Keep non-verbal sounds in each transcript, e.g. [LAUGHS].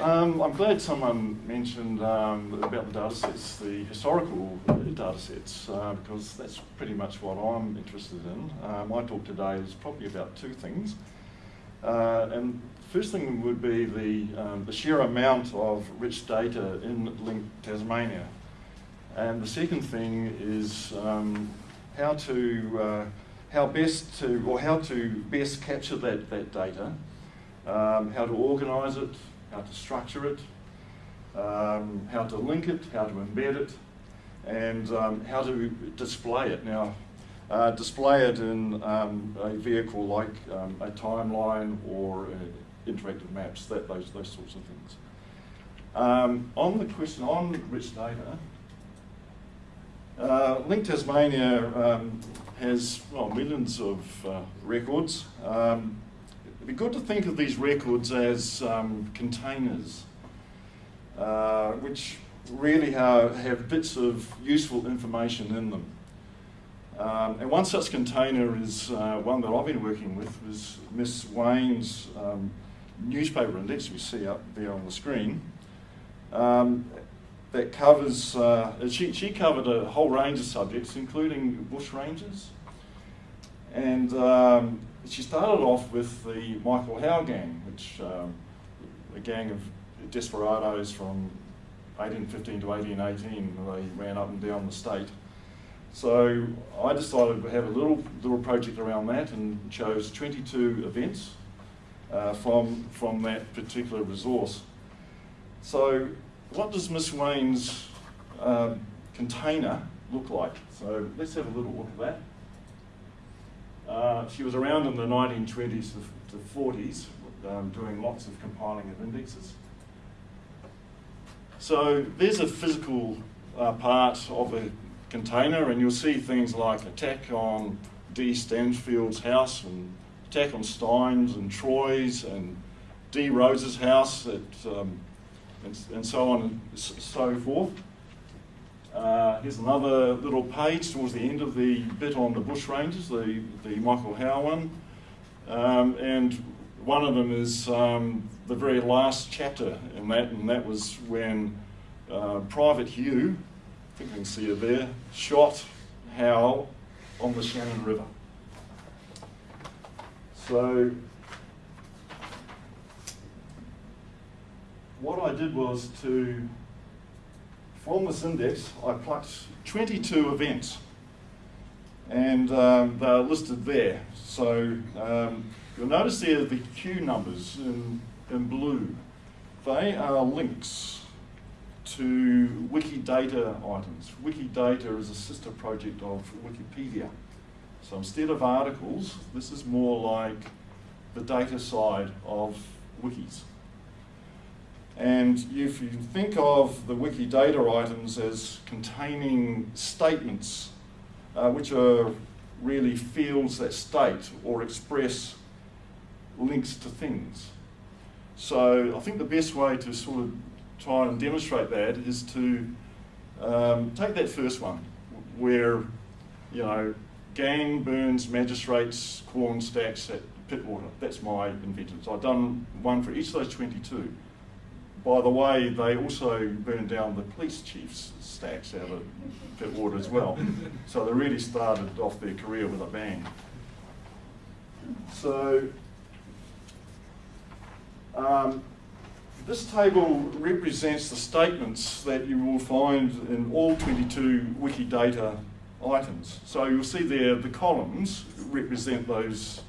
Um, I'm glad someone mentioned um, about the data sets, the historical data sets, uh, because that's pretty much what I'm interested in. Uh, my talk today is probably about two things. Uh, and first thing would be the, um, the sheer amount of rich data in LINC Tasmania. And the second thing is um, how to, uh, how best to, or how to best capture that, that data, um, how to organise it, how to structure it, um, how to link it, how to embed it, and um, how to display it. Now, uh, display it in um, a vehicle like um, a timeline or uh, interactive maps, that, those, those sorts of things. Um, on the question on rich data, uh, LINC Tasmania um, has well, millions of uh, records. Be good to think of these records as um, containers, uh, which really have, have, bits of useful information in them. Um, and one such container is uh, one that I've been working with was Miss Wayne's um, newspaper index we see up there on the screen. Um, that covers, uh, she, she covered a whole range of subjects, including bush rangers. And um, she started off with the Michael Howe gang, which um, a gang of desperados from 1815 to 1818, they ran up and down the state. So I decided to have a little, little project around that and chose 22 events uh, from, from that particular resource. So what does Miss Wayne's um, container look like? So let's have a little look at that. Uh, she was around in the 1920s to, 40s, um, doing lots of compiling of indexes. So there's a physical uh, part of a container, and you'll see things like attack on D. Stansfield's house, and attack on Stein's and Troy's, and D. Rose's house at um, and, and so on and so forth. Uh, here's another little page towards the end of the bit on the bush rangers, the, the Michael Howe one. Um, and one of them is um, the very last chapter in that, and that was when uh, Private Pugh, I think you can see it there, shot Howe on the Shannon River. So what I did was to, from this index, I plucked 22 events and um, they're listed there. So um, you'll notice there the Q numbers in, in blue. They are links to Wikidata items. Wikidata is a sister project of Wikipedia. So instead of articles, this is more like the data side of wikis. And if you think of the Wikidata items as containing statements, uh, which are really fields that state or express links to things. So I think the best way to sort of try and demonstrate that is to um, take that first one, where, you know, gang burns magistrates, corn stacks at Pittwater. That's my invention. So I've done one for each of those 22. By the way, they also burned down the police chief's stacks out of Pittwater as well. [LAUGHS] So they really started off their career with a bang. So um, this table represents the statements that you will find in all 22 Wikidata items. So you'll see there the columns represent those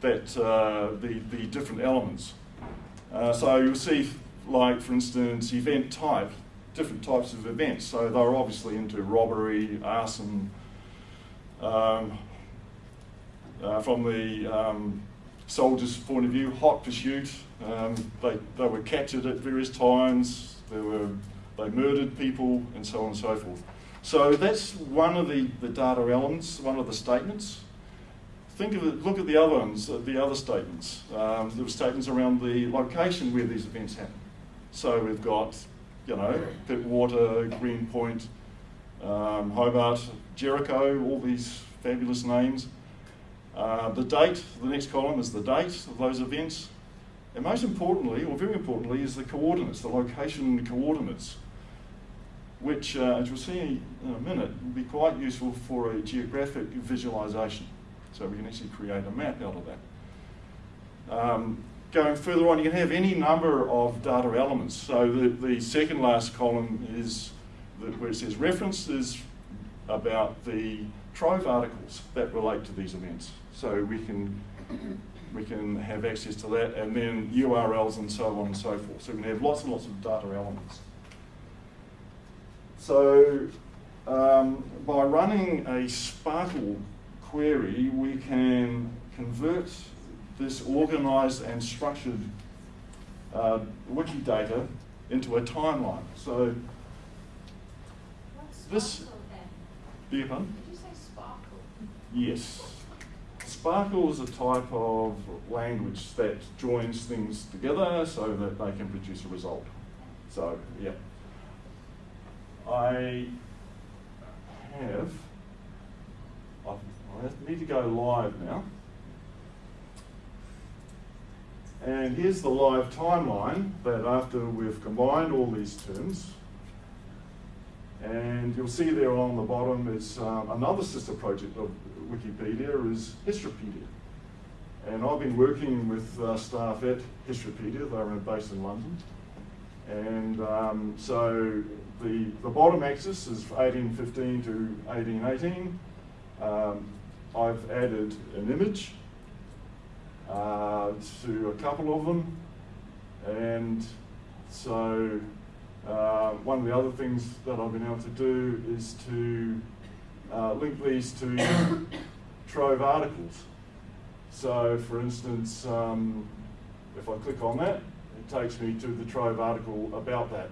that uh, the, the different elements. Uh, so you'll see, like, for instance, event type, different types of events. So they're obviously into robbery, arson, um, uh, from the um, soldiers' point of view, hot pursuit. Um, they, they were captured at various times, they, were, they murdered people, and so on and so forth. So that's one of the, the data elements, one of the statements think of it, look at the other ones, uh, the other statements. Um, there were statements around the location where these events happen. So we've got, you know, Pittwater, Greenpoint, um, Hobart, Jericho, all these fabulous names. Uh, the date, the next column is the date of those events. And most importantly, or very importantly, is the coordinates, the location coordinates, which, uh, as we'll see in a minute, will be quite useful for a geographic visualization. So we can actually create a map out of that. Um, going further on, you can have any number of data elements. So the, the second last column is the, where it says references about the Trove articles that relate to these events. So we can we can have access to that, and then URLs and so on and so forth. So we can have lots and lots of data elements. So um, by running a SPARQL query, we can convert this organized and structured uh, Wikidata into a timeline. So This-? Beg your pardon? Did you say SPARQL? Yes. SPARQL is a type of language that joins things together so that they can produce a result. So, yeah. I have, I need to go live now. And here's the live timeline that after we've combined all these terms, and you'll see there on the bottom is um, another sister project of Wikipedia is Histropedia. And I've been working with uh, staff at Histropedia, they're based in London. And um, so the, the bottom axis is 1815 to 1818. Um, I've added an image uh, to a couple of them. And so uh, one of the other things that I've been able to do is to uh, link these to [COUGHS] Trove articles. So for instance, um, if I click on that, it takes me to the Trove article about that.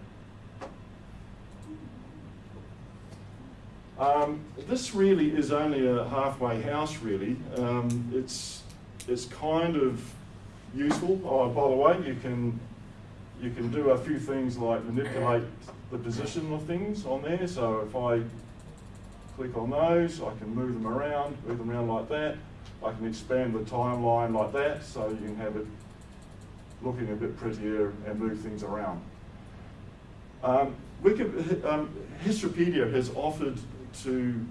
Um, this really is only a halfway house, really. Um, it's, it's kind of useful. Oh, by the way, you can, you can do a few things like manipulate the position of things on there. So if I click on those, I can move them around, move them around like that. I can expand the timeline like that, so you can have it looking a bit prettier and move things around. Um, Wiki, um, Histropedia has offered to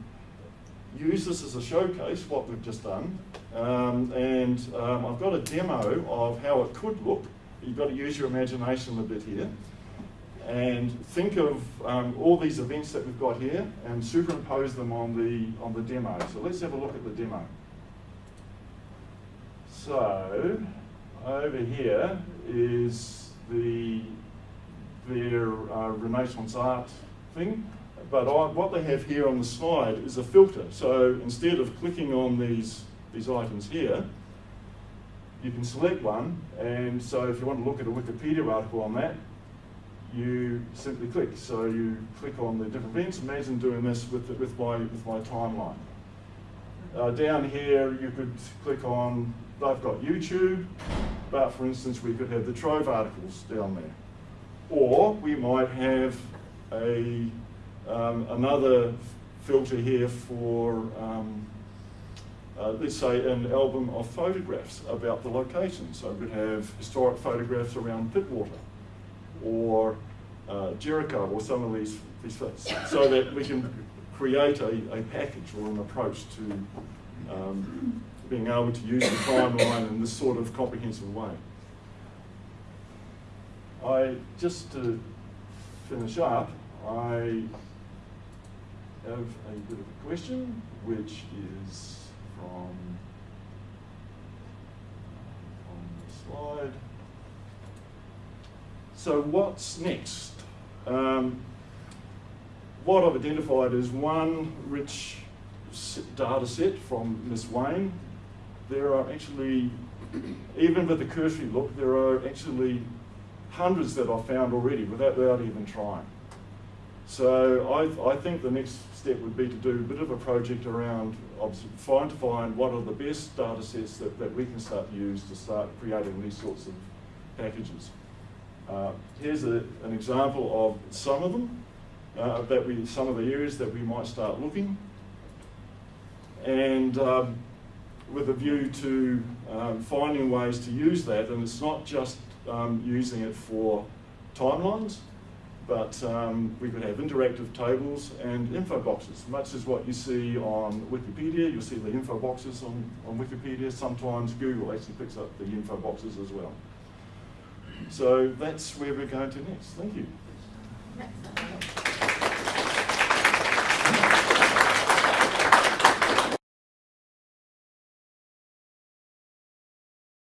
use this as a showcase, what we've just done, um, and um, I've got a demo of how it could look. You've got to use your imagination a bit here. And think of um, all these events that we've got here and superimpose them on the, on the demo. So let's have a look at the demo. So over here is the their uh, Renaissance art thing. But I, what they have here on the slide is a filter. So instead of clicking on these, these items here, you can select one. And so if you want to look at a Wikipedia article on that, you simply click. So you click on the different events. Imagine doing this with, the, with, my, with my timeline. Uh, down here, you could click on, they've got YouTube, but for instance, we could have the Trove articles down there. Or we might have a, um, another filter here for, um, uh, let's say, an album of photographs about the location. So we could have historic photographs around Pittwater or uh, Jericho or some of these, these so that we can create a, a package or an approach to um, being able to use the timeline in this sort of comprehensive way. I, just to finish up, I have a bit of a question, which is from on the slide. So what's next? Um, what I've identified is one rich data set from Miss Wayne. There are actually, even with the cursory look, there are actually hundreds that I've found already without, without even trying. So I, I think the next step would be to do a bit of a project around trying to find what are the best data sets that, that we can start to use to start creating these sorts of packages. Uh, here's a, an example of some of them, uh, that we, some of the areas that we might start looking. And um, with a view to um, finding ways to use that, and it's not just um, using it for timelines, but um, we could have interactive tables and info boxes, much as what you see on Wikipedia. You'll see the info boxes on, on Wikipedia. Sometimes Google actually picks up the info boxes as well. So that's where we're going to next. Thank you.